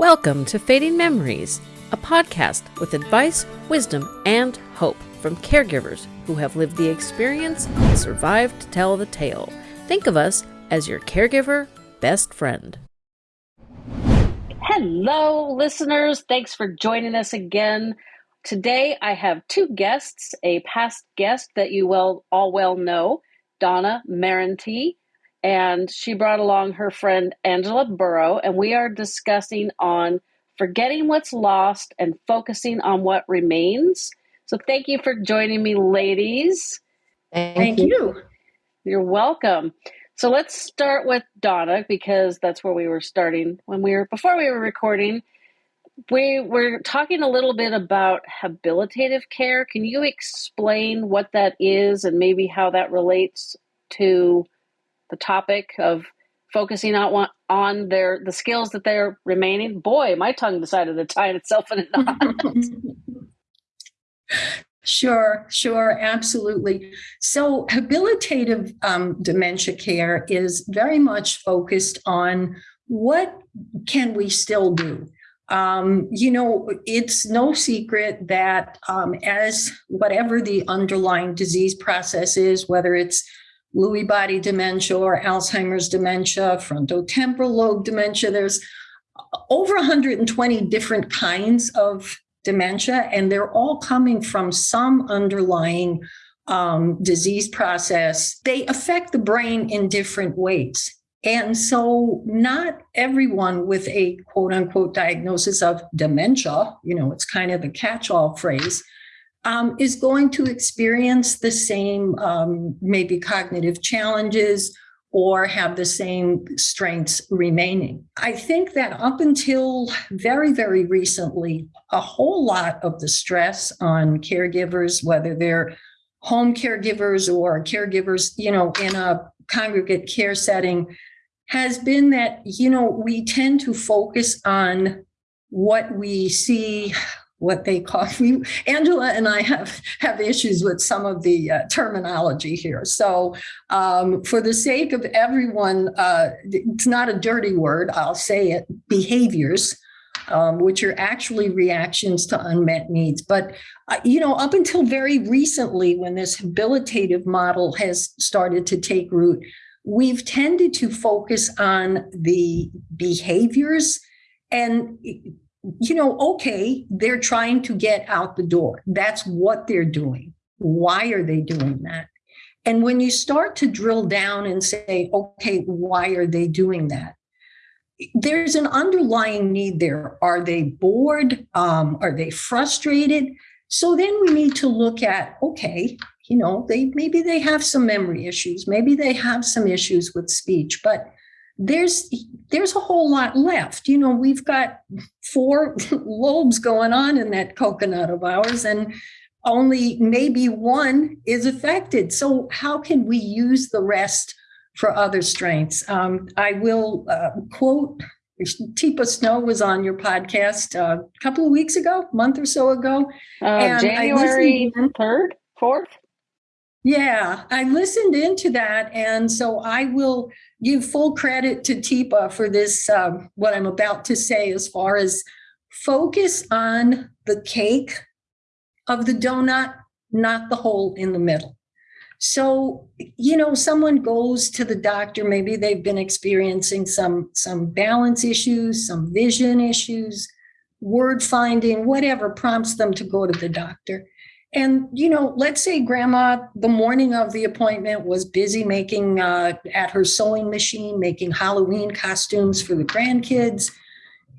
Welcome to Fading Memories, a podcast with advice, wisdom, and hope from caregivers who have lived the experience and survived to tell the tale. Think of us as your caregiver best friend. Hello, listeners. Thanks for joining us again. Today I have two guests, a past guest that you well all well know, Donna Marenti, and she brought along her friend Angela Burrow, and we are discussing on forgetting what's lost and focusing on what remains. So thank you for joining me, ladies. Thank, thank you. you. You're welcome. So let's start with Donna because that's where we were starting when we were before we were recording. We were talking a little bit about habilitative care. Can you explain what that is and maybe how that relates to the topic of focusing on on their the skills that they're remaining. Boy, my tongue decided to tie itself in a knot. Sure, sure, absolutely. So, habilitative um, dementia care is very much focused on what can we still do. Um, you know, it's no secret that um, as whatever the underlying disease process is, whether it's Lewy body dementia or Alzheimer's dementia, frontotemporal lobe dementia. There's over 120 different kinds of dementia, and they're all coming from some underlying um, disease process. They affect the brain in different ways. And so, not everyone with a quote unquote diagnosis of dementia, you know, it's kind of a catch all phrase, um, is going to experience the same um, maybe cognitive challenges or have the same strengths remaining. I think that up until very, very recently, a whole lot of the stress on caregivers, whether they're home caregivers or caregivers, you know, in a congregate care setting, has been that, you know, we tend to focus on what we see what they call me. Angela and I have have issues with some of the uh, terminology here. So, um, for the sake of everyone, uh, it's not a dirty word. I'll say it: behaviors. Um, which are actually reactions to unmet needs. But, uh, you know, up until very recently, when this habilitative model has started to take root, we've tended to focus on the behaviors and you know, okay, they're trying to get out the door. That's what they're doing. Why are they doing that? And when you start to drill down and say, okay, why are they doing that? There's an underlying need there. Are they bored? Um, are they frustrated? So then we need to look at, okay, you know, they maybe they have some memory issues, maybe they have some issues with speech, but there's there's a whole lot left. You know, we've got four lobes going on in that coconut of ours, and only maybe one is affected. So, how can we use the rest for other strengths? Um, I will uh, quote Teepa Snow was on your podcast uh, a couple of weeks ago, month or so ago. Uh, January 3rd, 4th? Yeah, I listened into that. And so I will give full credit to Teepa for this, um, what I'm about to say, as far as focus on the cake of the donut, not the hole in the middle. So, you know, someone goes to the doctor, maybe they've been experiencing some some balance issues, some vision issues, word finding, whatever prompts them to go to the doctor. And, you know, let's say grandma, the morning of the appointment, was busy making uh, at her sewing machine, making Halloween costumes for the grandkids.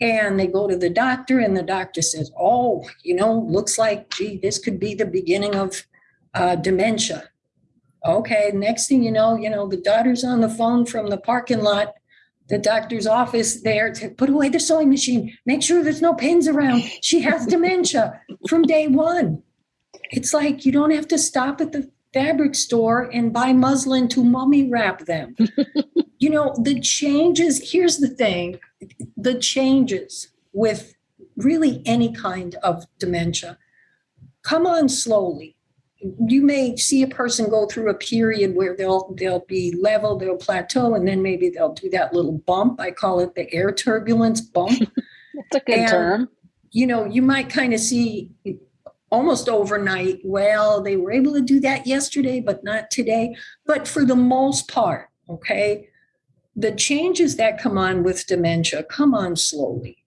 And they go to the doctor, and the doctor says, Oh, you know, looks like, gee, this could be the beginning of uh, dementia. Okay, next thing you know, you know, the daughter's on the phone from the parking lot, the doctor's office there to put away the sewing machine, make sure there's no pins around. She has dementia from day one. It's like you don't have to stop at the fabric store and buy muslin to mummy wrap them. you know, the changes, here's the thing the changes with really any kind of dementia come on slowly. You may see a person go through a period where they'll they'll be level, they'll plateau, and then maybe they'll do that little bump. I call it the air turbulence bump. That's a good and, term. You know, you might kind of see almost overnight, well, they were able to do that yesterday, but not today. But for the most part, okay, the changes that come on with dementia come on slowly.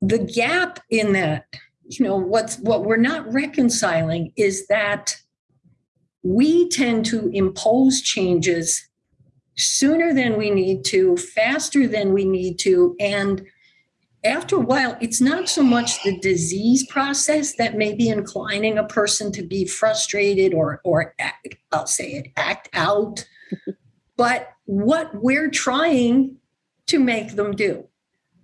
The gap in that, you know, what's what we're not reconciling is that we tend to impose changes sooner than we need to, faster than we need to, and after a while, it's not so much the disease process that may be inclining a person to be frustrated or, or act, I'll say it, act out, but what we're trying to make them do.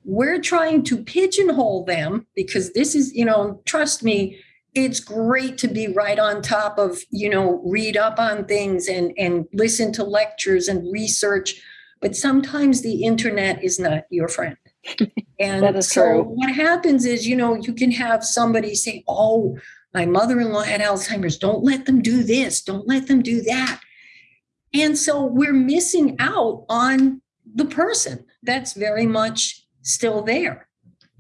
We're trying to pigeonhole them because this is, you know, trust me, it's great to be right on top of, you know, read up on things and, and listen to lectures and research. But sometimes the internet is not your friend. And that is so true. what happens is, you know, you can have somebody say, Oh, my mother in law had Alzheimer's. Don't let them do this. Don't let them do that. And so we're missing out on the person that's very much still there.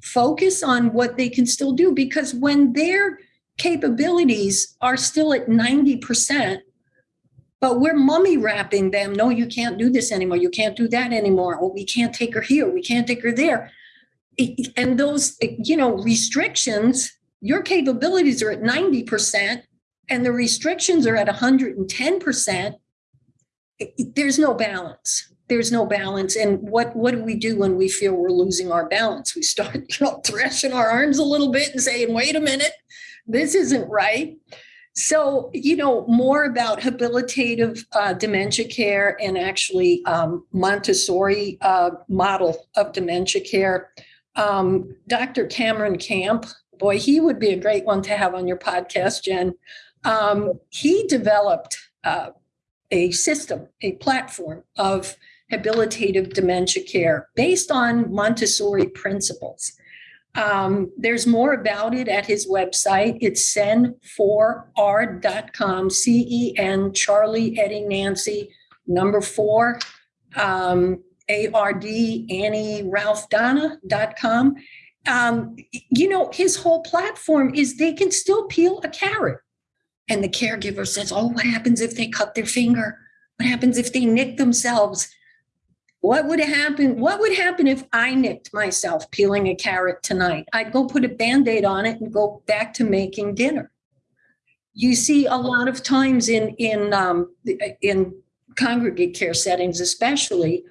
Focus on what they can still do because when their capabilities are still at 90%, but we're mummy wrapping them. No, you can't do this anymore. You can't do that anymore. Oh, we can't take her here. We can't take her there and those you know restrictions your capabilities are at 90% and the restrictions are at 110% there's no balance there's no balance and what what do we do when we feel we're losing our balance we start you know thrashing our arms a little bit and saying wait a minute this isn't right so you know more about habilitative uh, dementia care and actually um, montessori uh, model of dementia care um, Dr. Cameron Camp, boy, he would be a great one to have on your podcast, Jen. Um, he developed uh, a system, a platform of habilitative dementia care based on Montessori principles. Um, there's more about it at his website. It's cen4r.com, C E N, Charlie, Eddie, Nancy, number four. Um, a-R-D, Annie Ralph Donna.com. Um, you know, his whole platform is they can still peel a carrot. And the caregiver says, Oh, what happens if they cut their finger? What happens if they nick themselves? What would happen? What would happen if I nicked myself peeling a carrot tonight? I'd go put a band-aid on it and go back to making dinner. You see a lot of times in in um, in congregate care settings, especially,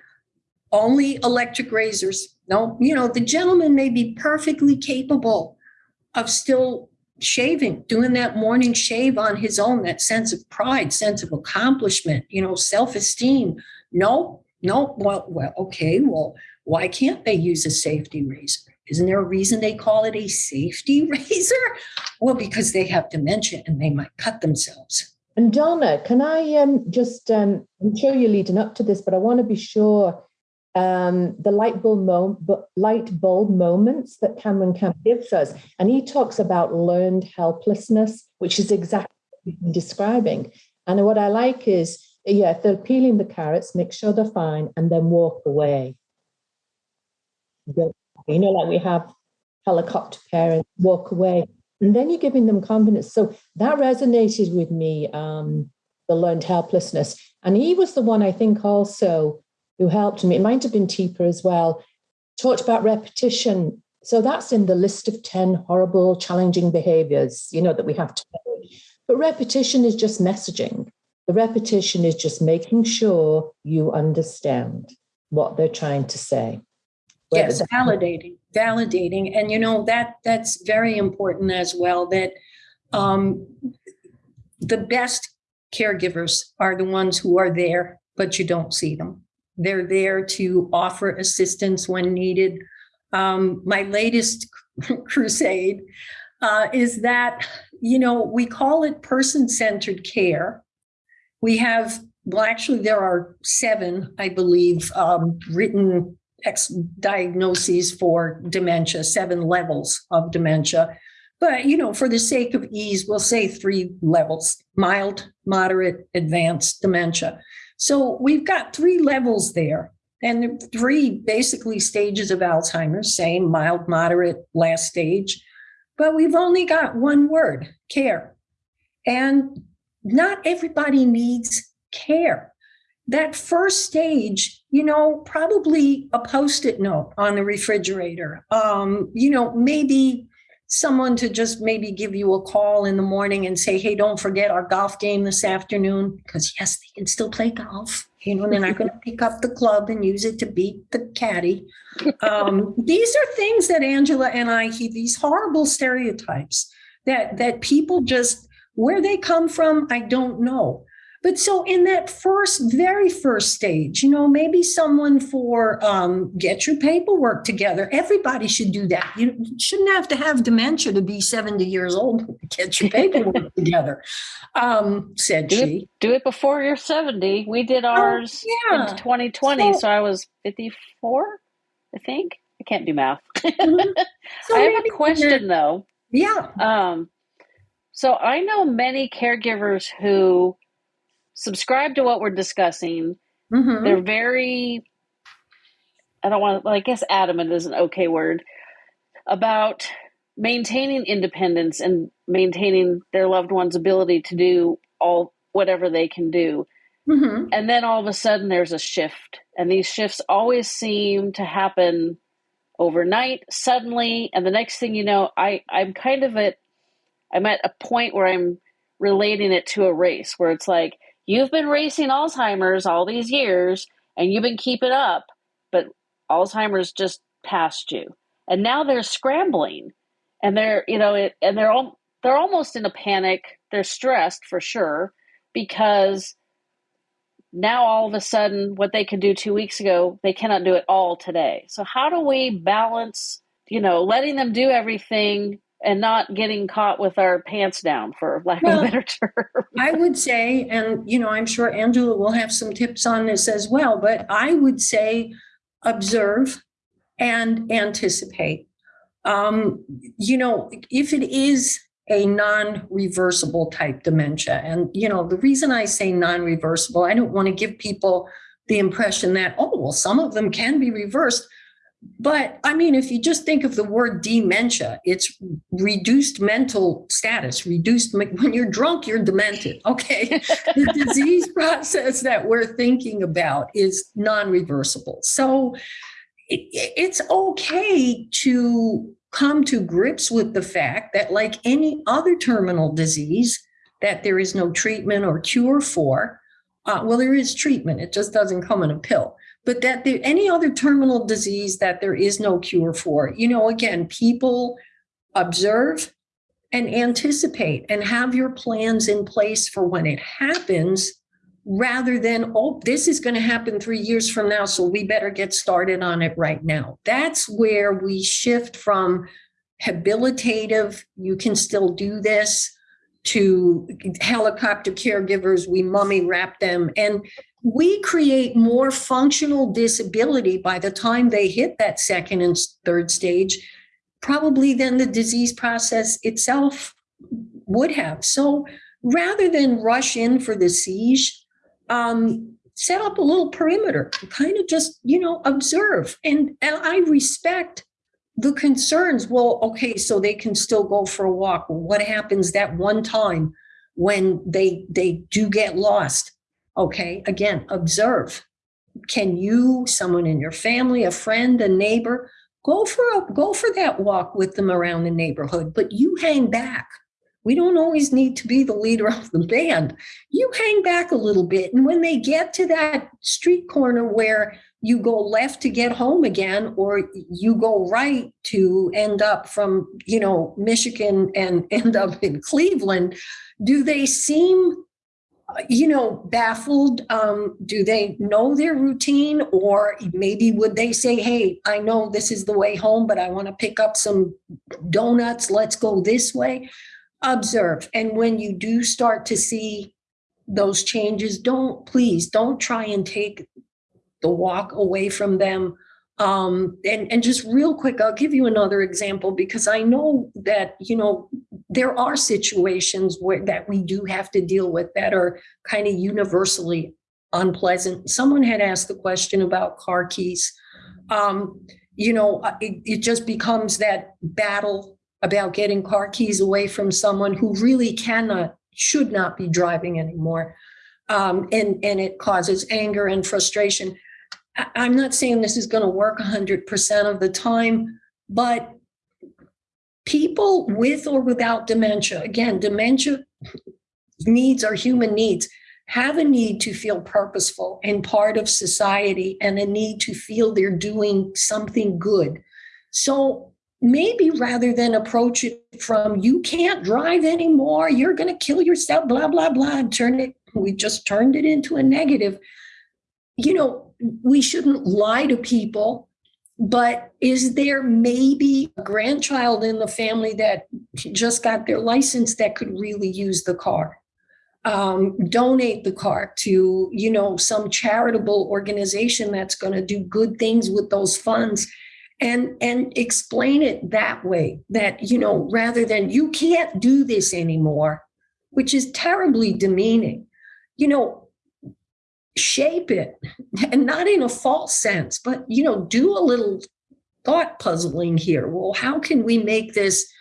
only electric razors. No, you know, the gentleman may be perfectly capable of still shaving, doing that morning shave on his own, that sense of pride, sense of accomplishment, you know, self-esteem. No, no, well, well, okay, well, why can't they use a safety razor? Isn't there a reason they call it a safety razor? Well, because they have dementia and they might cut themselves. And Donna, can I um, just, um, I'm sure you're leading up to this, but I want to be sure um, the light bulb, mo- light bulb moments that Cameron Camp gives us. And he talks about learned helplessness, which is exactly what you're describing. And what I like is, yeah, if they're peeling the carrots, make sure they're fine and then walk away. You know, like we have helicopter parents walk away. And then you're giving them confidence. So that resonated with me, um, the learned helplessness. And he was the one I think also who helped me, it might have been Teepa as well, talked about repetition. So that's in the list of 10 horrible, challenging behaviors, you know, that we have to. But repetition is just messaging. The repetition is just making sure you understand what they're trying to say. Yes, validating, validating. And you know, that that's very important as well, that um, the best caregivers are the ones who are there, but you don't see them. They're there to offer assistance when needed. Um, my latest crusade uh, is that, you know, we call it person centered care. We have, well, actually, there are seven, I believe, um, written diagnoses for dementia, seven levels of dementia. But, you know, for the sake of ease, we'll say three levels mild, moderate, advanced dementia. So we've got three levels there. And three basically stages of Alzheimer's, same mild, moderate, last stage. But we've only got one word care. And not everybody needs care. That first stage, you know, probably a post it note on the refrigerator. Um, you know, maybe someone to just maybe give you a call in the morning and say, hey, don't forget our golf game this afternoon. Because, yes, they can still play golf. You know, they're not going to pick up the club and use it to beat the caddy. Um, these are things that Angela and I, he, these horrible stereotypes that that people just where they come from, I don't know. But so in that first, very first stage, you know, maybe someone for um, get your paperwork together. Everybody should do that. You shouldn't have to have dementia to be 70 years old get your paperwork together, um, said do she. It, do it before you're 70. We did Oh, ours yeah. in 2020, So- so, I was 54, I think. I can't do math. Mhm. So I have a question though. Yeah. Um, so I know many caregivers who subscribe to what we're discussing. Mhm. They're very, I don't want to, well, I guess adamant is an okay word, about maintaining independence and maintaining their loved one's ability to do all whatever they can do. Mhm. And then all of a sudden there's a shift. And these shifts always seem to happen overnight, suddenly. And the next thing you know, I, I'm kind of at I'm at a point where I'm relating it to a race where it's like, you've been racing Alzheimer's all these years and you've been keeping up, but Alzheimer's just passed you. And now they're scrambling and they're, you know, it, and they're all, they're almost in a panic. They're stressed for sure because now all of a sudden what they could do two weeks ago, they cannot do it all today. So how do we balance, you know, letting them do everything and not getting caught with our pants down, for lack Well, of a better term. I would say, and you know, I'm sure Angela will have some tips on this as well, but I would say observe and anticipate. Um, you know, if it is a non-reversible type dementia, and you know, the reason I say non-reversible, I don't want to give people the impression that, oh, well, some of them can be reversed. But I mean, if you just think of the word dementia, it's reduced mental status, reduced, when you're drunk, you're demented. Okay. the disease process that we're thinking about is non reversible. So it, it's okay to come to grips with the fact that, like any other terminal disease, that there is no treatment or cure for. Uh, well, there is treatment, it just doesn't come in a pill but that there any other terminal disease that there is no cure for you know again people observe and anticipate and have your plans in place for when it happens rather than oh this is going to happen 3 years from now so we better get started on it right now. That's where we shift from habilitative you can still do this to helicopter caregivers we mummy wrap them and we create more functional disability by the time they hit that second and third stage, probably than the disease process itself would have. So rather than rush in for the siege, um, set up a little perimeter, kind of just, you know, observe. And, and I respect the concerns. Well, okay, so they can still go for a walk. What happens that one time when they they do get lost? Okay, again, observe. Can you, someone in your family, a friend, a neighbor, go for a go for that walk with them around the neighborhood, but you hang back. We don't always need to be the leader of the band. You hang back a little bit. And when they get to that street corner where you go left to get home again, or you go right to end up from, you know, Michigan and end up in Cleveland, do they seem you know, baffled? Um, do they know their routine? Or maybe would they say, hey, I know this is the way home, but I want to pick up some donuts. Let's go this way. Observe. And when you do start to see those changes, don't please don't try and take the walk away from them. Um, and, and just real quick, I'll give you another example because I know that, you know, there are situations where that we do have to deal with that are kind of universally unpleasant. Someone had asked the question about car keys. Um, you know, uh, it, it just becomes that battle about getting car keys away from someone who really cannot, should not be driving anymore. Um, and, and it causes anger and frustration. I, I'm not saying this is going to work 100% of the time, but people with or without dementia, again, dementia needs are human needs have a need to feel purposeful and part of society and a need to feel they're doing something good. So maybe rather than approach it from you can't drive anymore, you're going to kill yourself, blah, blah, blah, and turn it, we just turned it into a negative. You know, we shouldn't lie to people, but is there maybe a grandchild in the family that just got their license that could really use the car? um, donate the car to you know some charitable organization that's going to do good things with those funds and and explain it that way that you know rather than you can't do this anymore which is terribly demeaning you know shape it and not in a false sense but you know do a little thought puzzling here well how can we make this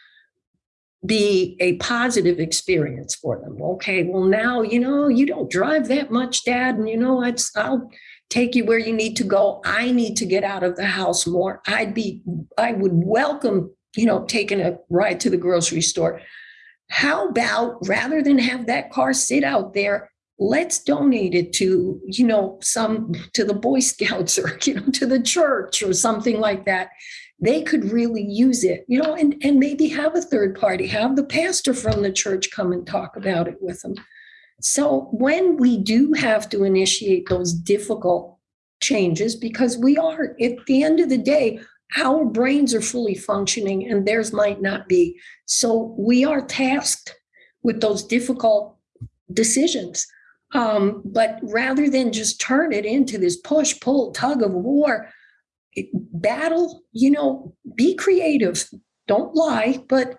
be a positive experience for them. Okay, well now you know you don't drive that much, Dad, and you know it's I'll take you where you need to go. I need to get out of the house more. I'd be I would welcome you know taking a ride to the grocery store. How about rather than have that car sit out there, let's donate it to you know some to the Boy Scouts or you know to the church or something like that they could really use it, you know, and, and maybe have a third party, have the pastor from the church come and talk about it with them. So when we do have to initiate those difficult changes, because we are, at the end of the day, our brains are fully functioning and theirs might not be. So we are tasked with those difficult decisions. Um, but rather than just turn it into this push, pull, tug of war, battle, you know, be creative. Don't lie, but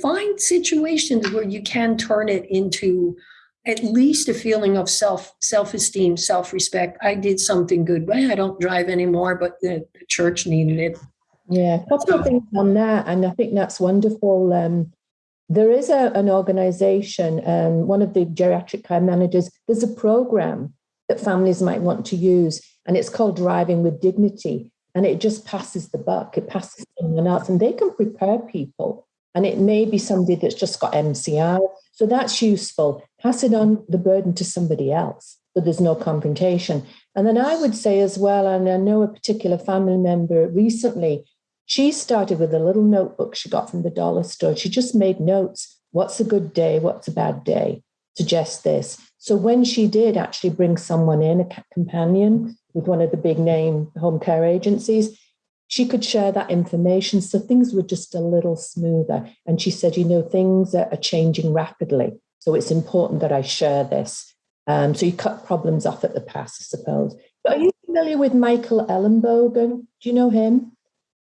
find situations where you can turn it into at least a feeling of self self-esteem self-respect. I did something good. Well, i don't drive anymore but the, the church needed it. Yeah. A couple of things on that and i think that's wonderful um, there is a, an organization um, one of the geriatric care managers there's a program that families might want to use and it's called Driving with Dignity. And it just passes the buck, it passes someone else, and they can prepare people. And it may be somebody that's just got MCI. So that's useful. Pass it on the burden to somebody else so there's no confrontation. And then I would say as well, and I know a particular family member recently, she started with a little notebook she got from the dollar store. She just made notes. What's a good day? What's a bad day? Suggest this. So when she did actually bring someone in, a companion, with one of the big name home care agencies, she could share that information. So things were just a little smoother. And she said, you know, things are, changing rapidly. So it's important that I share this. Um, so you cut problems off at the pass, I suppose. But are you familiar with Michael Ellenbogen? Do you know him?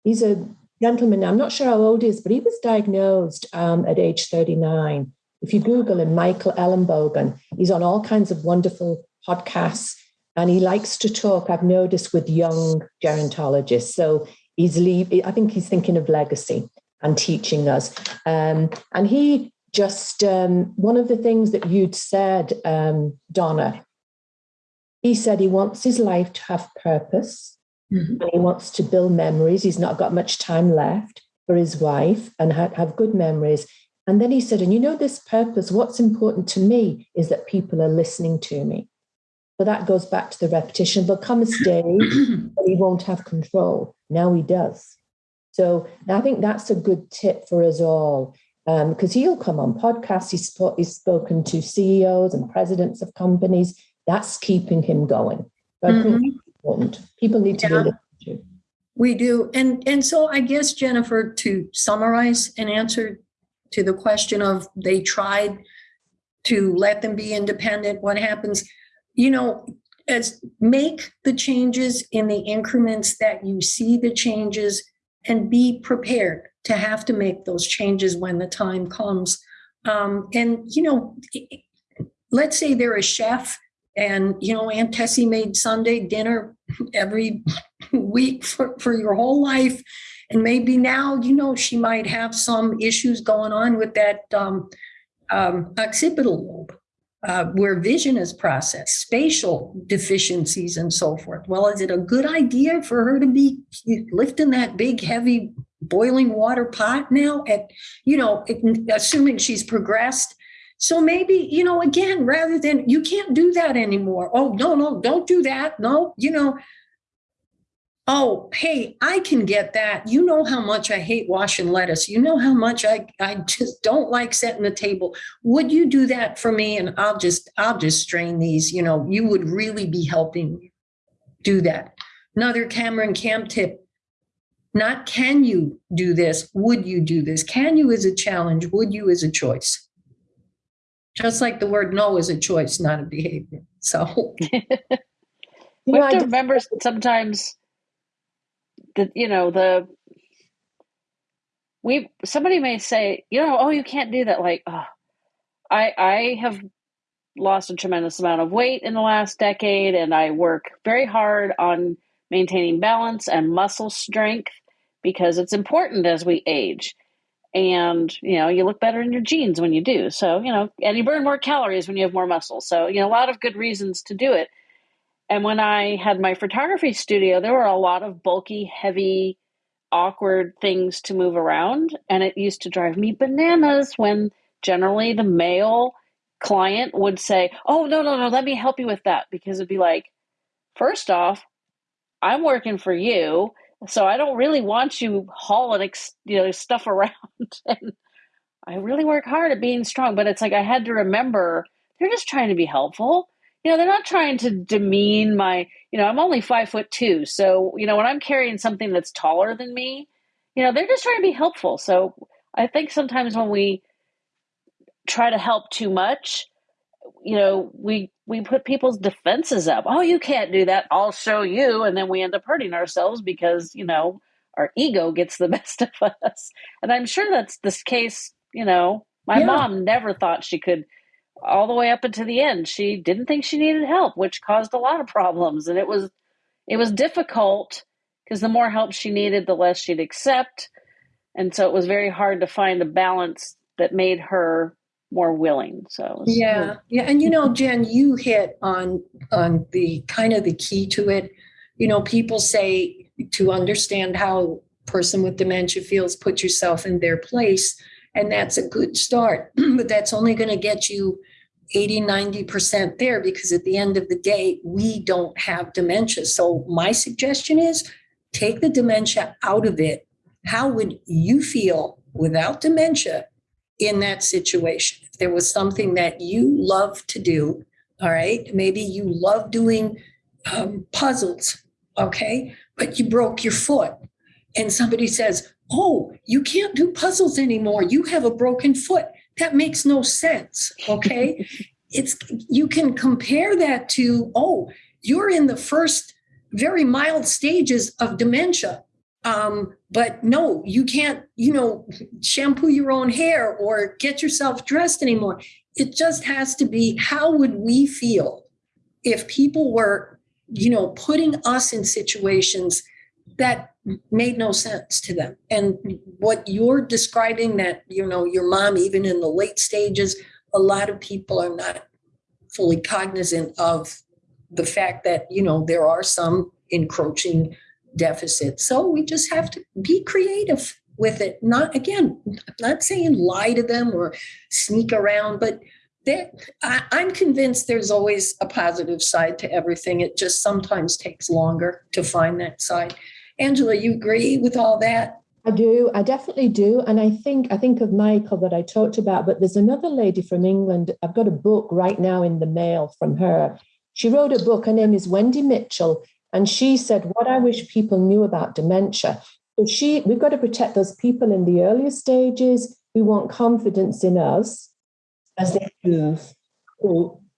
He's a gentleman. I'm not sure how old he is, but he was diagnosed um, at age 39. If you Google him, Michael Ellenbogen, he's on all kinds of wonderful podcasts and he likes to talk, I've noticed, with young gerontologists. So he's leave, I think he's thinking of legacy and teaching us. Um, and he just, um, one of the things that you'd said, um, Donna, he said he wants his life to have purpose mm-hmm. and he wants to build memories. He's not got much time left for his wife and ha- have good memories. And then he said, and you know, this purpose, what's important to me is that people are listening to me. But that goes back to the repetition. There'll come a stage where he won't have control. Now he does. So I think that's a good tip for us all because um, he'll come on podcasts. He's, sp- he's, spoken to CEOs and presidents of companies. That's keeping him going. But mm-hmm. Important. People need to yeah. to. We do. And, and so I guess, Jennifer, to summarize and answer to the question of they tried to let them be independent, what happens? you know, as make the changes in the increments that you see the changes and be prepared to have to make those changes when the time comes. Um, and, you know, let's say they're a chef And, you know, Aunt Tessie made Sunday dinner every week for, for your whole life. And maybe now, you know, she might have some issues going on with that um, um, occipital lobe uh, where vision is processed, spatial deficiencies, and so forth. Well, is it a good idea for her to be lifting that big, heavy, boiling water pot now? At you know, assuming she's progressed. So maybe you know, again, rather than you can't do that anymore. Oh no, no, don't do that. No, you know, oh, hey, I can get that. You know how much I hate washing lettuce. You know how much I, I just don't like setting the table. Would you do that for me? And I'll just, I'll just strain these. You know, you would really be helping do that. Another Cameron Camp tip. Not can you do this, would you do this? Can you is a challenge, would you is a choice. Just like the word no is a choice, not a behavior. So we have to remember sometimes the you know the we somebody may say you know oh you can't do that like oh, i i have lost a tremendous amount of weight in the last decade and i work very hard on maintaining balance and muscle strength because it's important as we age and you know you look better in your jeans when you do so you know and you burn more calories when you have more muscle so you know a lot of good reasons to do it and when I had my photography studio, there were a lot of bulky, heavy, awkward things to move around. And it used to drive me bananas when generally the male client would say, Oh, no, no, no, let me help you with that. Because it'd be like, first off, I'm working for you. So I don't really want you hauling you know, stuff around. and I really work hard at being strong. But it's like I had to remember they're just trying to be helpful you know they're not trying to demean my you know i'm only five foot two so you know when i'm carrying something that's taller than me you know they're just trying to be helpful so i think sometimes when we try to help too much you know we we put people's defenses up. Oh you can't do that. I'll show you. And then we end up hurting ourselves because you know our ego gets the best of us. And i'm sure that's this case you know my yeah. mom never thought she could all the way up until the end. She didn't think she needed help which caused a lot of problems. And it was it was difficult because the more help she needed the less she'd accept. And so it was very hard to find a balance that made her more willing so yeah really- yeah and you know jen you hit on on the kind of the key to it you know people say to understand how person with dementia feels put yourself in their place and that's a good start but that's only going to get you 80, 90% there because at the end of the day, we don't have dementia. So my suggestion is take the dementia out of it. How would you feel without dementia in that situation? If there was something that you love to do, all right, maybe you love doing um, puzzles, okay, but you broke your foot and somebody says, Oh, you can't do puzzles anymore. You have a broken foot that makes no sense okay it's you can compare that to oh you're in the first very mild stages of dementia um, but no you can't you know shampoo your own hair or get yourself dressed anymore it just has to be how would we feel if people were you know putting us in situations that made no sense to them. And what you're describing that, you know, your mom, even in the late stages, a lot of people are not fully cognizant of the fact that, you know, there are some encroaching deficits. So we just have to be creative with it. Not, again, I'm not saying lie to them or sneak around, but I, I'm convinced there's always a positive side to everything. It just sometimes takes longer to find that side. Angela, you agree with all that? I do. I definitely do. And I think I think of Michael that I talked about, but there's another lady from England. I've got a book right now in the mail from her. She wrote a book. Her name is Wendy Mitchell. And she said, What I wish people knew about dementia. So she we've got to protect those people in the earlier stages who want confidence in us as they move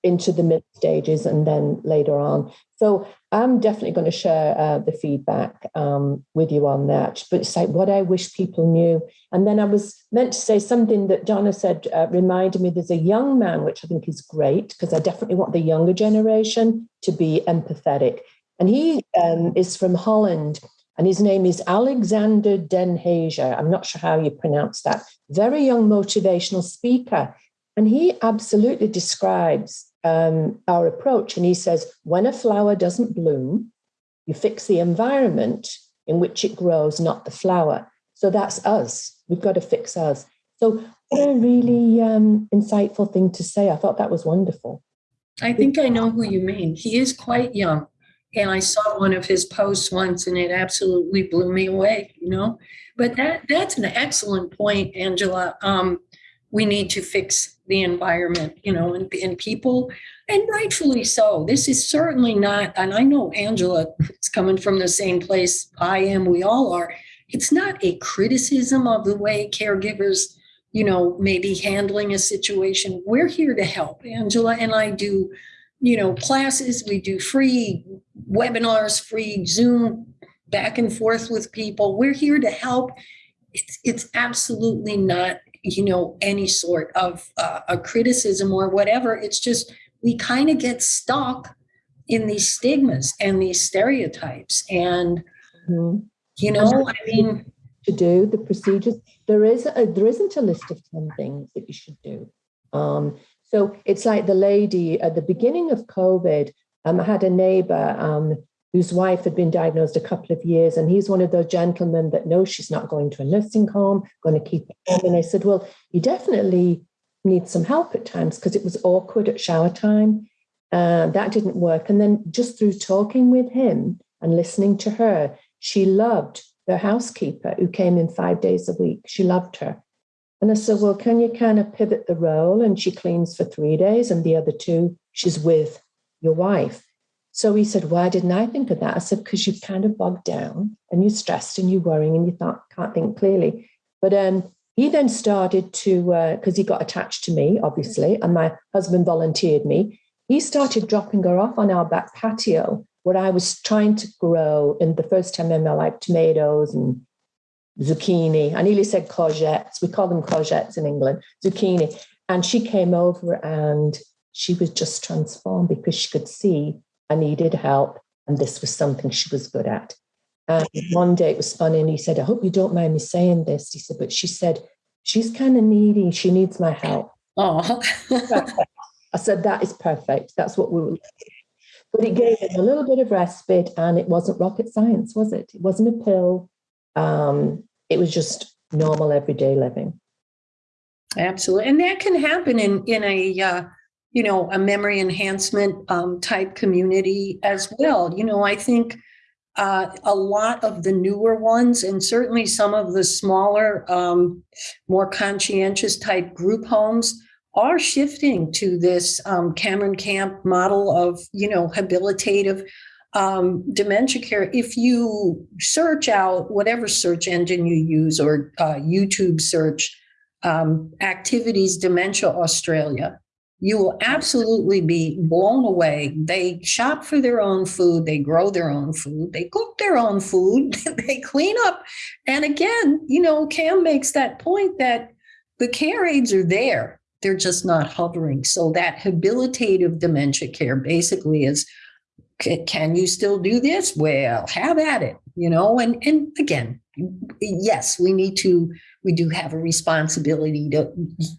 into the mid stages and then later on. So I'm definitely going to share uh, the feedback um, with you on that. But it's like what I wish people knew. And then I was meant to say something that Donna said uh, reminded me there's a young man, which I think is great because I definitely want the younger generation to be empathetic. And he um, is from Holland and his name is Alexander Den. I'm not sure how you pronounce that. Very young motivational speaker. And he absolutely describes um, our approach. And he says, when a flower doesn't bloom, you fix the environment in which it grows, not the flower. So that's us. We've got to fix us. So, a really um, insightful thing to say. I thought that was wonderful. I think I know who you mean. He is quite young. And I saw one of his posts once and it absolutely blew me away, you know. But that that's an excellent point, Angela. Um, we need to fix the environment, you know, and, and people, and rightfully so. This is certainly not, and I know Angela is coming from the same place I am, we all are. It's not a criticism of the way caregivers, you know, maybe handling a situation. We're here to help. Angela and I do, you know, classes, we do free webinars, free Zoom back and forth with people. We're here to help. It's, it's absolutely not you know any sort of uh, a criticism or whatever it's just we kind of get stuck in these stigmas and these stereotypes and mm-hmm. you know i mean to do the procedures there is a, there isn't a list of 10 things that you should do um, so it's like the lady at the beginning of covid um, i had a neighbor um, whose wife had been diagnosed a couple of years. And he's one of those gentlemen that knows she's not going to a nursing home, going to keep home. And I said, Well, you definitely need some help at times because it was awkward at shower time. Uh, that didn't work. And then just through talking with him and listening to her, she loved the housekeeper who came in five days a week. She loved her. And I said, Well, can you kind of pivot the role? And she cleans for three days, and the other two, she's with your wife. So he said, Why didn't I think of that? I said, Because you've kind of bogged down and you're stressed and you're worrying and you thought, can't think clearly. But um, he then started to, because uh, he got attached to me, obviously, and my husband volunteered me. He started dropping her off on our back patio where I was trying to grow in the first time in my life tomatoes and zucchini. I nearly said courgettes. We call them courgettes in England, zucchini. And she came over and she was just transformed because she could see I needed help, and this was something she was good at. And one day it was funny, and he said, I hope you don't mind me saying this. He said, but she said, she's kind of needy. She needs my help. Oh, I said, that is perfect. That's what we were. But it gave him a little bit of respite, and it wasn't rocket science, was it? It wasn't a pill. Um, it was just normal everyday living. Absolutely, and that can happen in in a uh, you know, a memory enhancement um, type community as well. You know, I think uh, a lot of the newer ones, and certainly some of the smaller, um, more conscientious type group homes, are shifting to this um, Cameron Camp model of, you know, habilitative um, dementia care. If you search out whatever search engine you use or uh, YouTube search um, activities dementia Australia, you will absolutely be blown away. They shop for their own food, they grow their own food, they cook their own food, they clean up. And again, you know, Cam makes that point that the care aides are there, they're just not hovering. So that habilitative dementia care basically is can you still do this? Well, have at it, you know, and and again, yes, we need to we do have a responsibility to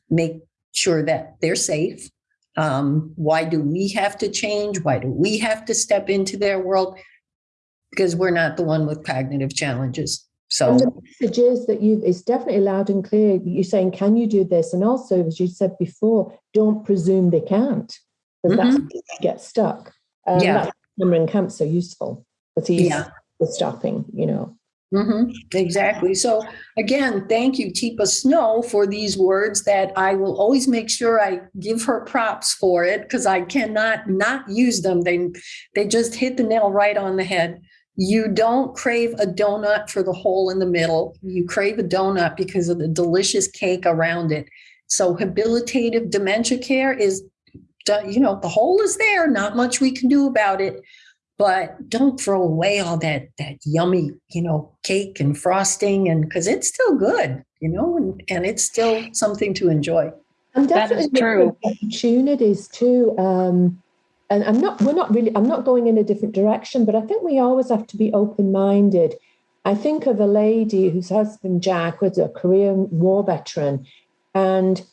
make sure that they're safe um, why do we have to change? Why do we have to step into their world? Because we're not the one with cognitive challenges. So and the message is that you it's definitely loud and clear. You're saying, can you do this? And also, as you said before, don't presume they can't. Because mm-hmm. that's get stuck. Um, yeah. That's Cameron Camp so useful because he's yeah. stopping, you know. Mm-hmm, exactly. So again, thank you, Teepa Snow, for these words that I will always make sure I give her props for it because I cannot not use them. They they just hit the nail right on the head. You don't crave a donut for the hole in the middle. You crave a donut because of the delicious cake around it. So habilitative dementia care is you know, the hole is there, not much we can do about it. But don't throw away all that that yummy, you know, cake and frosting, and because it's still good, you know, and, and it's still something to enjoy. And definitely that is true. opportunities too. Um, and I'm not, we're not really, I'm not going in a different direction, but I think we always have to be open minded. I think of a lady whose husband, Jack, was a Korean war veteran, and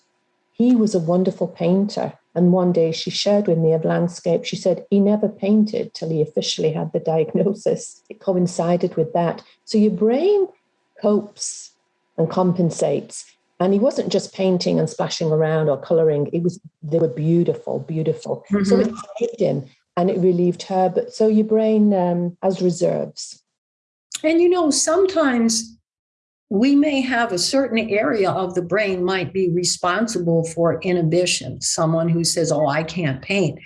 he was a wonderful painter. And one day she shared with me a landscape. She said he never painted till he officially had the diagnosis. It coincided with that. So your brain copes and compensates. And he wasn't just painting and splashing around or coloring. It was they were beautiful, beautiful. Mm-hmm. So it saved him and it relieved her. But so your brain um, has reserves. And you know, sometimes we may have a certain area of the brain might be responsible for inhibition. Someone who says, "Oh, I can't paint."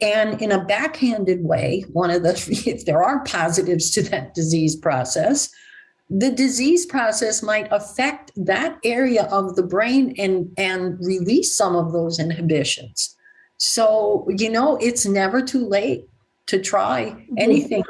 And in a backhanded way, one of the, if there are positives to that disease process, the disease process might affect that area of the brain and, and release some of those inhibitions. So, you know, it's never too late to try anything.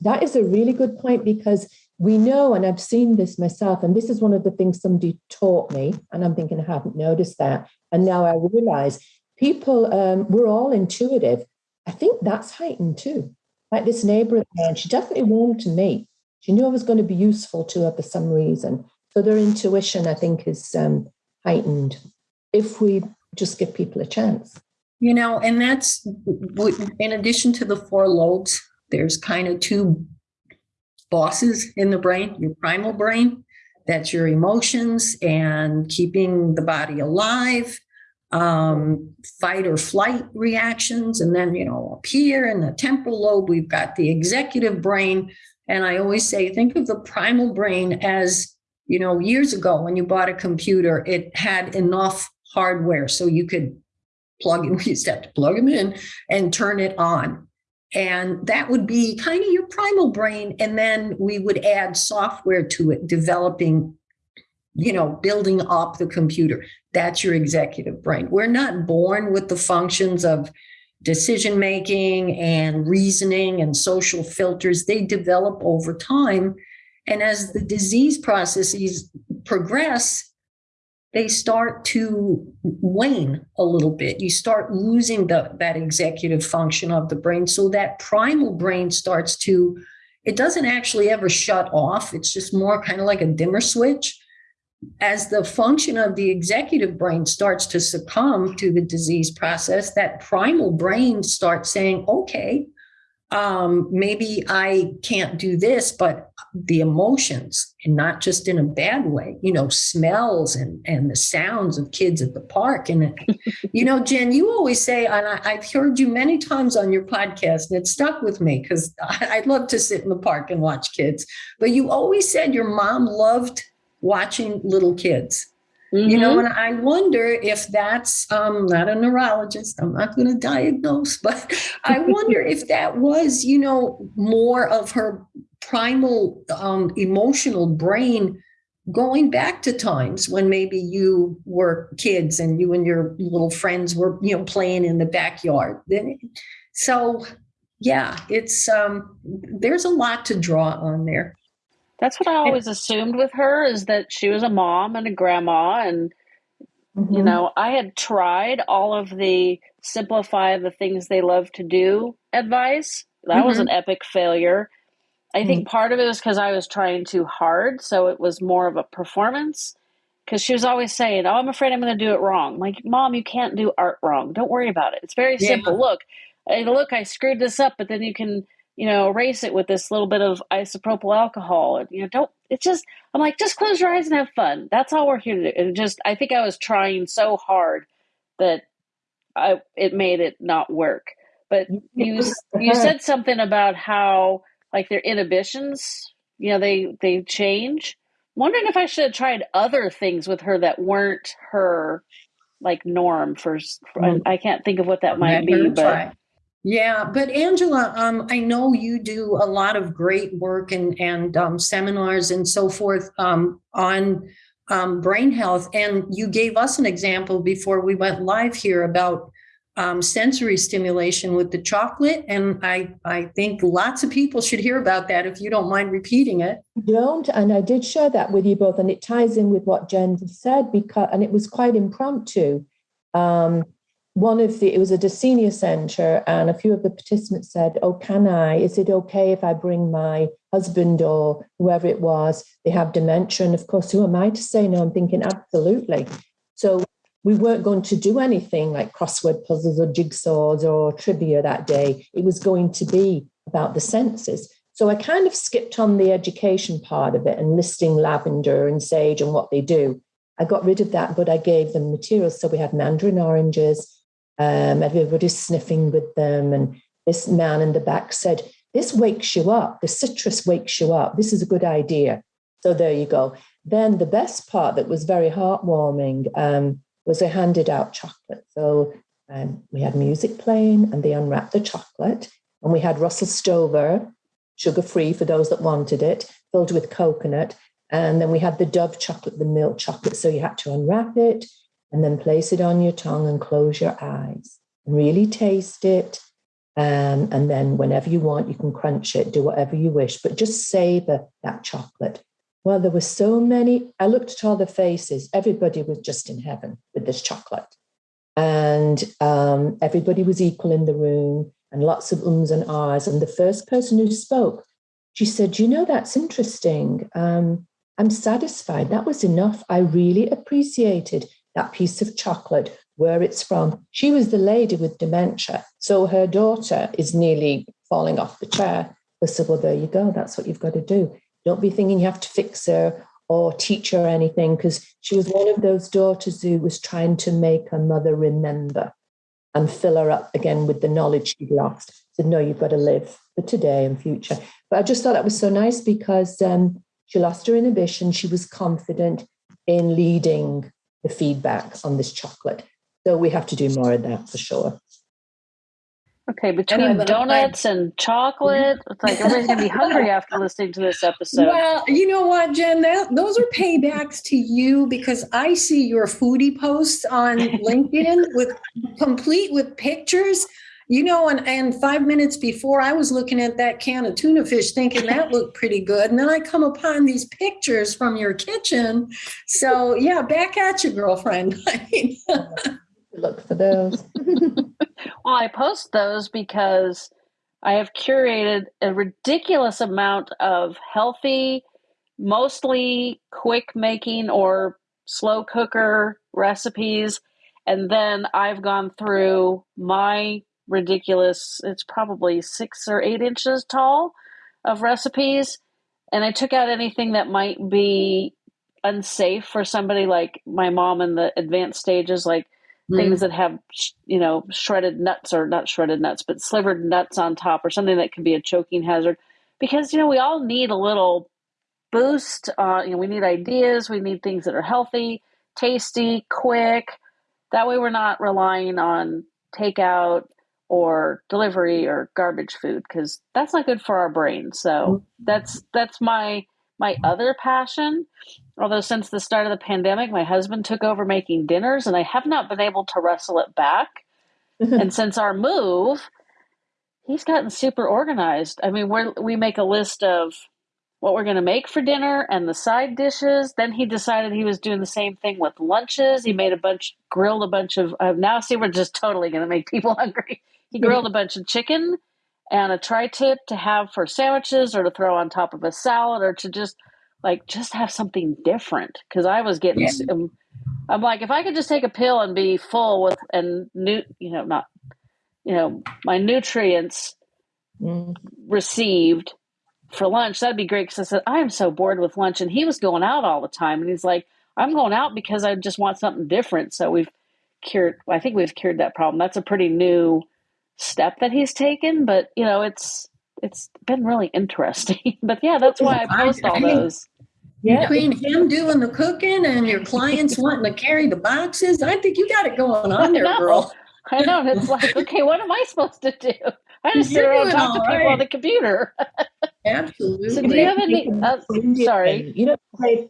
That is a really good point because we know, and I've seen this myself, and this is one of the things somebody taught me, and I'm thinking I haven't noticed that. And now I realize people, um, we're all intuitive. I think that's heightened too. Like this neighbor of mine, she definitely warmed to me she knew I was going to be useful to her for some reason. So their intuition, I think, is um, heightened if we just give people a chance. You know, and that's in addition to the four lobes, there's kind of two bosses in the brain your primal brain, that's your emotions and keeping the body alive, um, fight or flight reactions. And then, you know, up here in the temporal lobe, we've got the executive brain, and I always say, think of the primal brain as, you know, years ago when you bought a computer, it had enough hardware so you could plug in, used to have to plug them in and turn it on. And that would be kind of your primal brain. And then we would add software to it, developing, you know, building up the computer. That's your executive brain. We're not born with the functions of decision making and reasoning and social filters they develop over time and as the disease processes progress they start to wane a little bit. You start losing the, that executive function of the brain. So that primal brain starts to it doesn't actually ever shut off. It's just more kind of like a dimmer switch. As the function of the executive brain starts to succumb to the disease process, that primal brain starts saying, okay, um, maybe I can't do this, but the emotions, and not just in a bad way, you know, smells and, and the sounds of kids at the park. And, you know, Jen, you always say, and I, have heard you many times on your podcast, and it stuck with me because I'd love to sit in the park and watch kids. But you always said your mom loved watching little kids. Mm-hmm. You know, mm-hmm. and I wonder if that's um, not a neurologist. I'm not going to diagnose, but I wonder if that was, you know, more of her primal um, emotional brain going back to times when maybe you were kids and you and your little friends were, you know, playing in the backyard. Then, so yeah, it's um, there's a lot to draw on there. That's what I always assumed with her is that she was a mom and a grandma and mm-hmm. you know, I had tried all of the simplify the things they love to do advice. That mm-hmm. was an epic failure. I think mm-hmm. part of it was because I was trying too hard, so it was more of a performance. Because she was always saying, "Oh, I'm afraid I'm going to do it wrong." I'm like, mom, you can't do art wrong. Don't worry about it. It's very yeah. simple. Look, look, I screwed this up, but then you can you know, erase it with this little bit of isopropyl alcohol. And, you know, don't, it's just, I'm like, just close your eyes and have fun. That's all we're here to do. And just, I think I was trying so hard that I, it made it not work. But you, you said something about how, like, their inhibitions, you know, they, they change. wondering if I should have tried other things with her that weren't her, like, norm for, for I can't think of what that might be, but. Try. Yeah, but Angela, um, I know you do a lot of great work and and um, seminars and so forth um, on um, brain health, and you gave us an example before we went live here about um, sensory stimulation with the chocolate. And I, I think lots of people should hear about that if you don't mind repeating it. Don't. And I did share that with you both. And it ties in with what Jen said because, and it was quite impromptu. Um, one of the, it was at a senior center, and a few of the participants said, Oh, can I? Is it okay if I bring my husband or whoever it was? They have dementia. And of course, who am I to say no? I'm thinking, Absolutely. So we weren't going to do anything like crossword puzzles or jigsaws or trivia that day. It was going to be about the senses. So I kind of skipped on the education part of it and listing lavender and sage and what they do. I got rid of that, but I gave them materials. So we had mandarin oranges, um, everybody's sniffing with them. And this man in the back said, This wakes you up. The citrus wakes you up. This is a good idea. So there you go. Then the best part that was very heartwarming um, was I handed out chocolate. So um, we had music playing and they unwrapped the chocolate. And we had Russell Stover, sugar free for those that wanted it, filled with coconut. And then we had the Dove chocolate, the milk chocolate. So you had to unwrap it and then place it on your tongue and close your eyes really taste it. Um, and then whenever you want, you can crunch it, do whatever you wish, but just savor that chocolate. Well, there were so many. I looked at all the faces. Everybody was just in heaven with this chocolate. And um, everybody was equal in the room and lots of ums and ahs. And the first person who spoke, she said, You know, that's interesting. Um, I'm satisfied. That was enough. I really appreciated that piece of chocolate, where it's from. She was the lady with dementia. So her daughter is nearly falling off the chair. I said, Well, there you go. That's what you've got to do. Don't be thinking you have to fix her or teach her anything, because she was one of those daughters who was trying to make her mother remember and fill her up again with the knowledge she'd lost. Said, No, you've got to live for today and future. But I just thought that was so nice because um, she lost her inhibition. She was confident in leading the feedback on this chocolate. So we have to do more of that for sure. Okay, between donuts and chocolate, it's like everybody's gonna be hungry after listening to this episode. Well, you know what, Jen? That, those are paybacks to you because I see your foodie posts on LinkedIn with complete with pictures you know, and, and five minutes before I was looking at that can of tuna fish thinking that looked pretty good. And then I come upon these pictures from your kitchen. So yeah, back at you, girlfriend. Look for those. well, I post those because I have curated a ridiculous amount of healthy, mostly quick making or slow cooker recipes. And then I've gone through my ridiculous. It's probably six or eight inches tall of recipes. And I took out anything that might be unsafe for somebody like my mom in the advanced stages, like mm. things that have, you know, shredded nuts or not shredded nuts, but slivered nuts on top or something that can be a choking hazard. Because, you know, we all need a little boost. Uh, you know, we need ideas, we need things that are healthy, tasty, quick. That way we're not relying on takeout or delivery or garbage food because that's not good for our brain. So mm-hmm. that's that's my my other passion. Although since the start of the pandemic, my husband took over making dinners, and I have not been able to wrestle it back. and since our move, he's gotten super organized. I mean, we we make a list of what we're going to make for dinner and the side dishes. Then he decided he was doing the same thing with lunches. He made a bunch, grilled a bunch of. Uh, now, see, we're just totally going to make people hungry. He grilled a bunch of chicken and a tri-tip to have for sandwiches or to throw on top of a salad or to just like just have something different because I was getting yeah. um, I'm like if I could just take a pill and be full with and new you know not you know my nutrients mm. received for lunch that'd be great because I said I am so bored with lunch and he was going out all the time and he's like I'm going out because I just want something different so we've cured I think we've cured that problem that's a pretty new step that he's taken, but you know, it's it's been really interesting. but yeah, that's why I post all those. Yeah. Between him doing the cooking and your clients wanting to carry the boxes, I think you got it going on there, girl. I know. It's like, okay, what am I supposed to do? I just sit around and talk to people right. on the computer. Absolutely. So do you have any? Uh, sorry, you know,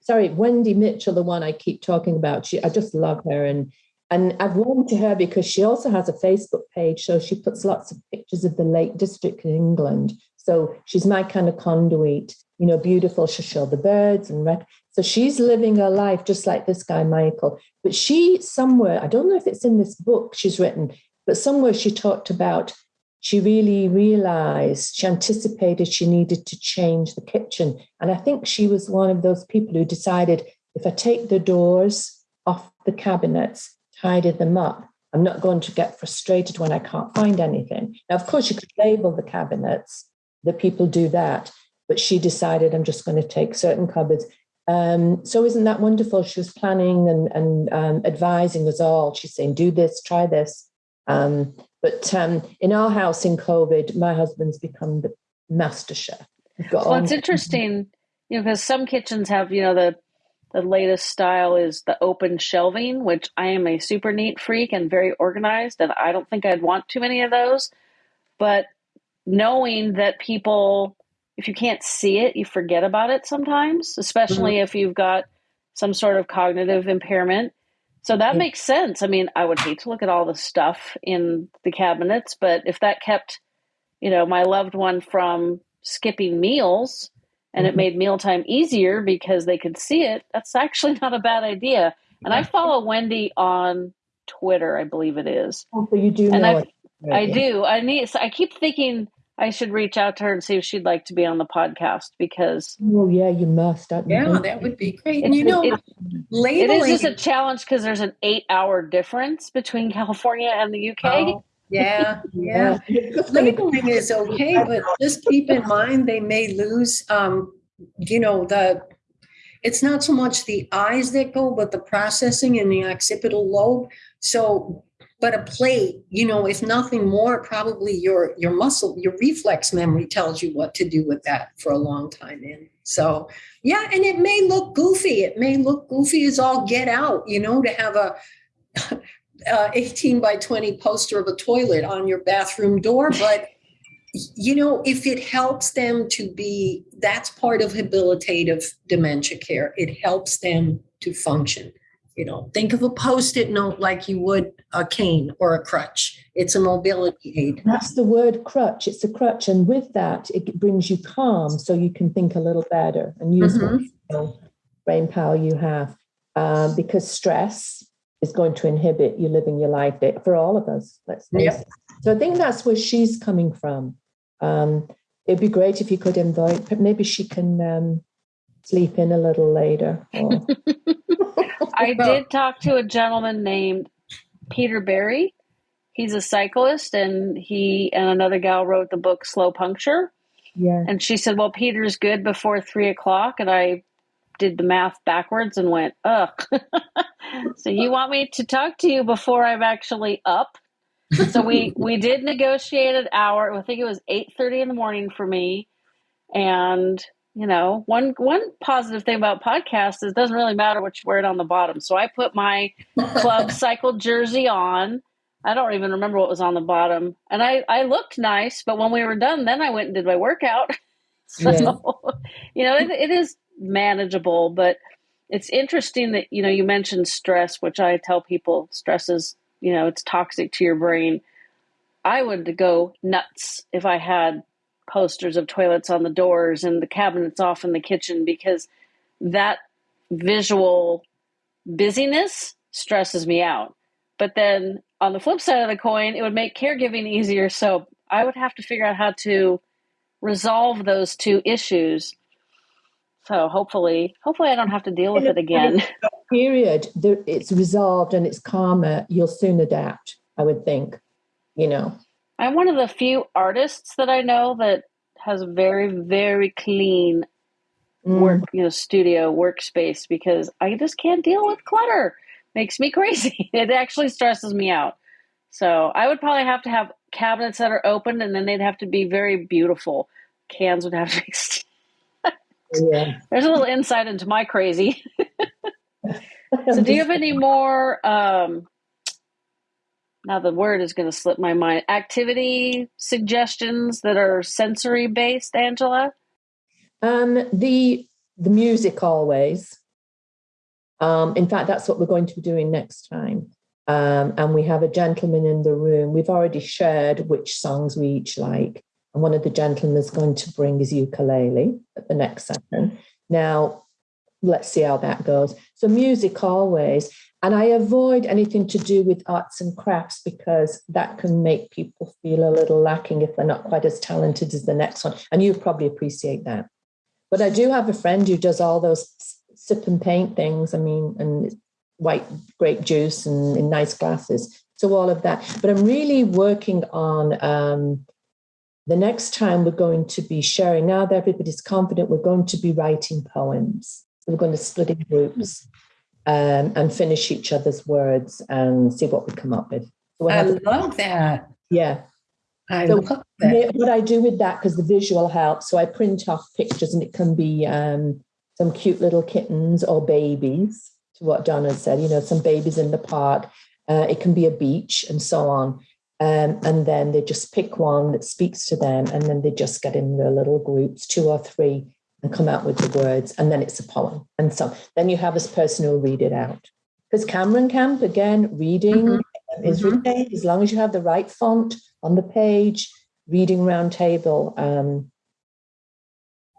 sorry, Wendy Mitchell, the one I keep talking about. She, I just love her, and and I've warmed to her because she also has a Facebook page. So she puts lots of pictures of the Lake District in England. So she's my kind of conduit, you know, beautiful. She'll show the birds and so she's living her life just like this guy, Michael. But she somewhere, I don't know if it's in this book she's written, but somewhere she talked about she really realized, she anticipated she needed to change the kitchen. And I think she was one of those people who decided if I take the doors off the cabinets, tidy them up, I'm not going to get frustrated when I can't find anything. Now, of course, you could label the cabinets, the people do that, but she decided I'm just going to take certain cupboards. Um, so isn't that wonderful? She was planning and, and um, advising us all. She's saying, do this, try this. Um, but um, in our house in COVID, my husband's become the master chef. Well, it's interesting, you know, because some kitchens have, you know, the the latest style is the open shelving, which I am a super neat freak and very organized, and I don't think I'd want too many of those. But knowing that people, if you can't see it, you forget about it sometimes, especially mm-hmm. if you've got some sort of cognitive impairment. So that makes sense. I mean, I would hate to look at all the stuff in the cabinets, but if that kept, you know, my loved one from skipping meals and mm-hmm. it made mealtime easier because they could see it, that's actually not a bad idea. And I follow Wendy on Twitter, I believe it is. Oh, so you do and know I, I do. I need. So I keep thinking I should reach out to her and see if she'd like to be on the podcast because. Oh yeah, you must. yeah, that would be great. And you know, it, labeling it is just a challenge because there's an eight-hour difference between California and the UK. Oh, yeah, yeah. labeling is okay, but just keep in mind they may lose. Um, you know the. It's not so much the eyes that go, but the processing in the occipital lobe. So but a plate you know if nothing more probably your your muscle your reflex memory tells you what to do with that for a long time in. So yeah and it may look goofy. It may look goofy as all get out you know to have a uh, 18 by 20 poster of a toilet on your bathroom door but you know if it helps them to be that's part of habilitative dementia care. It helps them to function you know, think of a post-it note like you would a cane or a crutch. It's a mobility aid. That's the word crutch. It's a crutch. And with that, it brings you calm so you can think a little better and use mm-hmm. what brain power you have. Um, because stress is going to inhibit you living your life for all of us. Let's face yep. So I think that's where she's coming from. Um, it'd be great if you could invite, but maybe she can um, sleep in a little later. Or... I did talk to a gentleman named Peter Berry. He's a cyclist, and he and another gal wrote the book Slow Puncture. Yeah. And she said, "Well, Peter's good before three o'clock," and I did the math backwards and went, "Ugh." so you want me to talk to you before I'm actually up? so we we did negotiate an hour. I think it was eight thirty in the morning for me, and you know, one one positive thing about podcasts is it doesn't really matter what you wear it on the bottom. So I put my club cycle jersey on. I don't even remember what was on the bottom. And I, I looked nice, but when we were done, then I went and did my workout. so, you know, it, it is manageable, but it's interesting that, you know, you mentioned stress, which I tell people stress is, you know, it's toxic to your brain. I would go nuts if I had posters of toilets on the doors and the cabinets off in the kitchen because that visual busyness stresses me out. But then on the flip side of the coin, it would make caregiving easier. So I would have to figure out how to resolve those two issues. So hopefully, hopefully I don't have to deal with it again. Period. It's resolved and it's calmer. You'll soon adapt. I would think. You know. I'm one of the few artists that I know that has very, very clean mm. work, you know, studio workspace because I just can't deal with clutter. Makes me crazy. It actually stresses me out. So I would probably have to have cabinets that are open and then they'd have to be very beautiful. Cans would have to be. yeah. There's a little insight into my crazy. so do you have any more um, now the word is going to slip my mind activity suggestions that are sensory based angela um, the the music always um, in fact that's what we're going to be doing next time Um, and we have a gentleman in the room. We've already shared which songs we each like. And one of the gentlemen is going to bring his ukulele at the next session. Now, let's see how that goes. So, music always. And I avoid anything to do with arts and crafts because that can make people feel a little lacking if they're not quite as talented as the next one. And you probably appreciate that. But I do have a friend who does all those sip and paint things. I mean, and white grape juice and in nice glasses. So all of that. But I'm really working on um, the next time we're going to be sharing. Now that everybody's confident, we're going to be writing poems. we're going to split in groups um, and finish each other's words and see what we come up with. So I love that. Yeah. I so love that. What I do with that, because the visual helps, so I print off pictures and it can be um, some cute little kittens or babies, to what Donna said, you know, some babies in the park. Uh, it can be a beach and so on. Um, and then they just pick one that speaks to them and then they just get in their little groups, two or three, and come out with the words, and then it's a poem. And so then you have this person who'll read it out. Because Cameron Camp, again, reading mm-hmm. is mm-hmm. As long as you have the right font on the page, reading round table, um,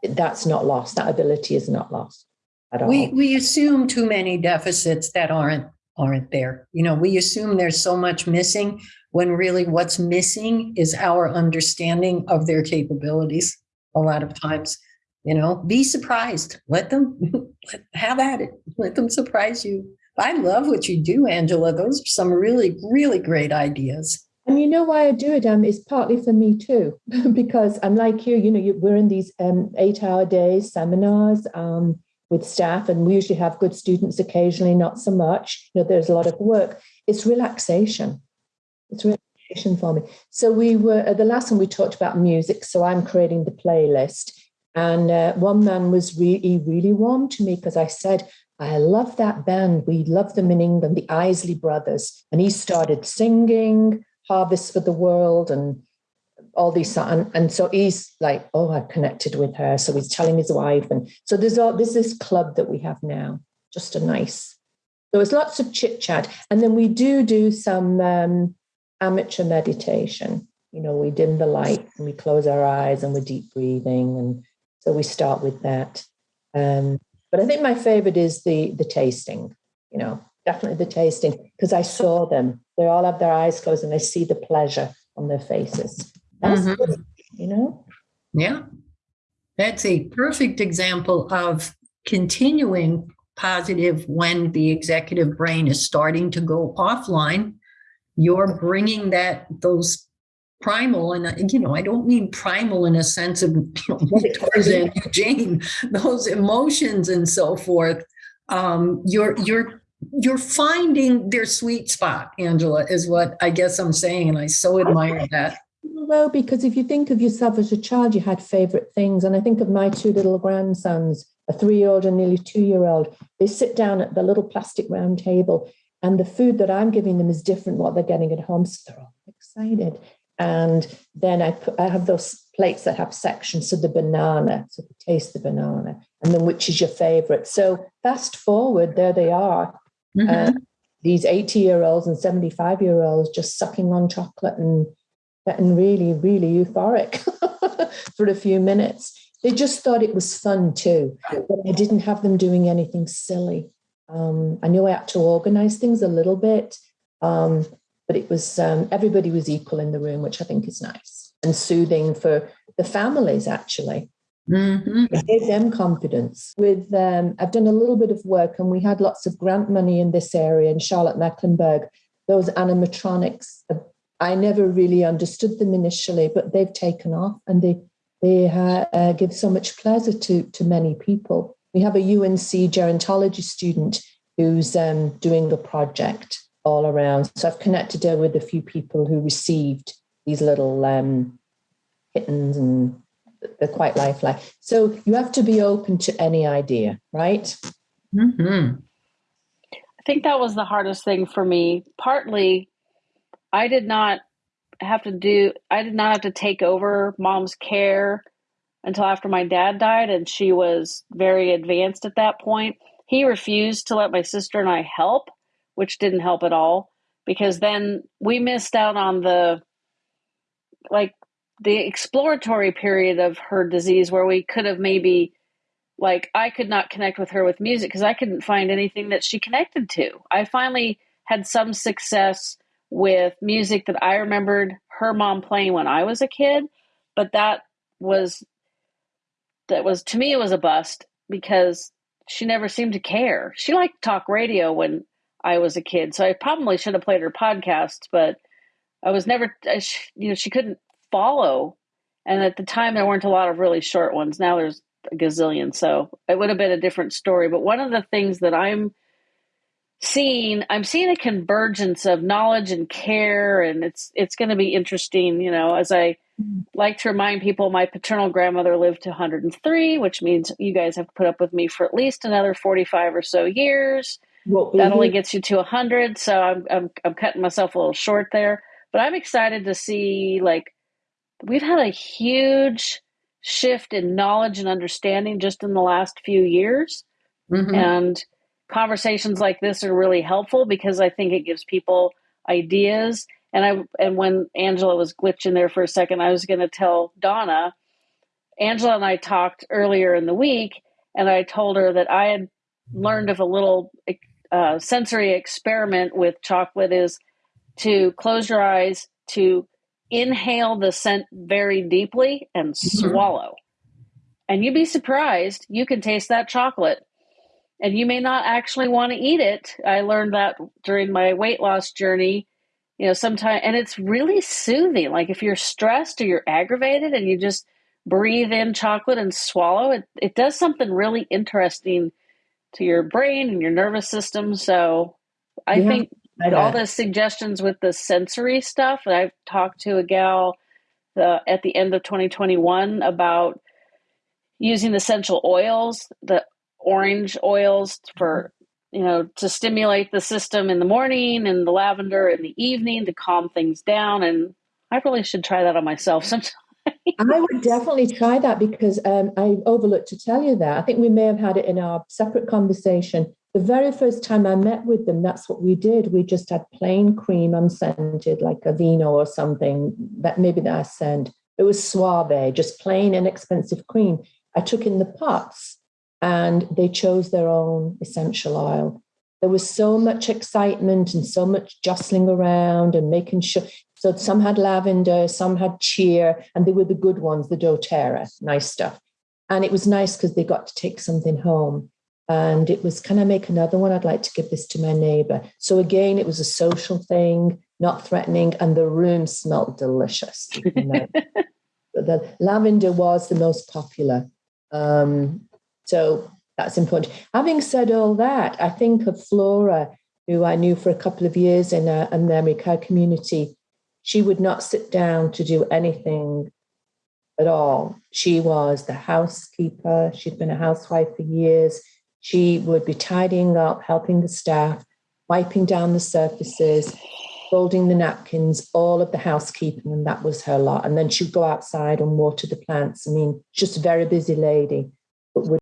that's not lost. That ability is not lost at all. We we assume too many deficits that aren't aren't there. You know, we assume there's so much missing when really what's missing is our understanding of their capabilities a lot of times you know be surprised let them have at it let them surprise you i love what you do angela those are some really really great ideas and you know why I do it? Um, is partly for me too, because I'm like you. You know, you, we're in these um, eight-hour days seminars um, with staff, and we usually have good students. Occasionally, not so much. You know, there's a lot of work. It's relaxation. It's relaxation for me. So we were at the last one we talked about music. So I'm creating the playlist, and uh, one man was really, really warm to me because I said, I love that band. We love them in England, the Isley Brothers. And he started singing Harvest for the World and all these and, and so he's like, oh, I connected with her. So he's telling his wife. And so there's all there's this club that we have now, just a nice. There was lots of chit chat. And then we do do some um, amateur meditation. You know, we dim the light and we close our eyes and we're deep breathing and so we start with that. Um, but I think my favorite is the the tasting, you know, definitely the tasting, because I saw them. They all have their eyes closed and I see the pleasure on their faces. That's mm-hmm. good, you know? Yeah. That's a perfect example of continuing positive when the executive brain is starting to go offline. You're bringing that those primal and you know i don't mean primal in a sense of you know, tarzan jane those emotions and so forth. Um, you're you're you're finding their sweet spot angela is what i guess i'm saying and i so admire that. well because if you think of yourself as a child you had favorite things and i think of my two little grandsons a three-year-old and nearly two-year-old. They sit down at the little plastic round table and the food that i'm giving them is different what they're getting at home so they're all excited and then I put, I have those plates that have sections. So the banana, so taste the banana, and then which is your favorite. So fast forward, there they are. Mm-hmm. Uh, these 80 year olds and 75 year olds just sucking on chocolate and getting really, really euphoric for a few minutes. They just thought it was fun too, but I didn't have them doing anything silly. Um, I knew I had to organize things a little bit. Um, but it was um, everybody was equal in the room, which I think is nice and soothing for the families actually. Mm-hmm. It gave them confidence. With um, I've done a little bit of work, and we had lots of grant money in this area in Charlotte Mecklenburg. Those animatronics, uh, I never really understood them initially, but they've taken off, and they they uh, give so much pleasure to to many people. We have a UNC gerontology student who's um, doing the project, all around. So I've connected her with a few people who received these little um, kittens and they're quite lifelike. So you have to be open to any idea, right? Mm-hmm. I think that was the hardest thing for me. Partly, I did not have to do, I did not have to take over mom's care until after my dad died, and she was very advanced at that point. He refused to let my sister and I help which didn't help at all. because then we missed out on the like the exploratory period of her disease where we could have maybe like I could not connect with her with music because I couldn't find anything that she connected to. I finally had some success with music that I remembered her mom playing when I was a kid, but that was that was to me it was a bust because she never seemed to care. She liked talk radio when I was a kid, so I probably should have played her podcasts, but I was never you know she couldn't follow and at the time there weren't a lot of really short ones. Now there's a gazillion. So it would have been a different story. But one of the things that I'm seeing, I'm seeing a convergence of knowledge and care, and it's it's going to be interesting. You know, as I mm-hmm. like to remind people, my paternal grandmother lived to 103, which means you guys have put up with me for at least another 45 or so years. Well, that only gets you to 100, so I'm, I'm I'm cutting myself a little short there. But I'm excited to see like we've had a huge shift in knowledge and understanding just in the last few years. Mm-hmm. And conversations like this are really helpful because I think it gives people ideas. And I and when Angela was glitching there for a second, I was going to tell Donna. Angela and I talked earlier in the week, and I told her that I had learned of a little uh, sensory experiment with chocolate is to close your eyes to inhale the scent very deeply and mm-hmm. swallow. And you'd be surprised, you can taste that chocolate. And you may not actually want to eat it. I learned that during my weight loss journey. You know, sometimes, and it's really soothing. Like if you're stressed or you're aggravated and you just breathe in chocolate and swallow, it, it does something really interesting to your brain and your nervous system. So I yeah. think all the suggestions with the sensory stuff. I've talked to a gal the, at the end of 2021 about using essential oils, the orange oils for mm-hmm. you know to stimulate the system in the morning and the lavender in the evening to calm things down and i really should try that on myself sometime i would definitely try that because um, i overlooked to tell you that i think we may have had it in our separate conversation the very first time I met with them, that's what we did. We just had plain cream unscented, like Aveeno or something, that maybe that I. It was suave, just plain inexpensive cream. I took in the pots and they chose their own essential oil. There was so much excitement and so much jostling around and making sure. So some had lavender, some had cheer, and they were the good ones, the doTERRA, nice stuff. And it was nice because they got to take something home. And it was can i make another one? I'd like to give this to my neighbor. So again it was a social thing not threatening and the room smelled delicious the lavender was the most popular. Um, so that's important. Having said all that i think of flora who i knew for a couple of years in, a, in the america community she would not sit down to do anything at all she was the housekeeper she'd been a housewife for years she would be tidying up, helping the staff, wiping down the surfaces, folding the napkins, all of the housekeeping, and that was her lot. And then she'd go outside and water the plants. I mean, just a very busy lady, but would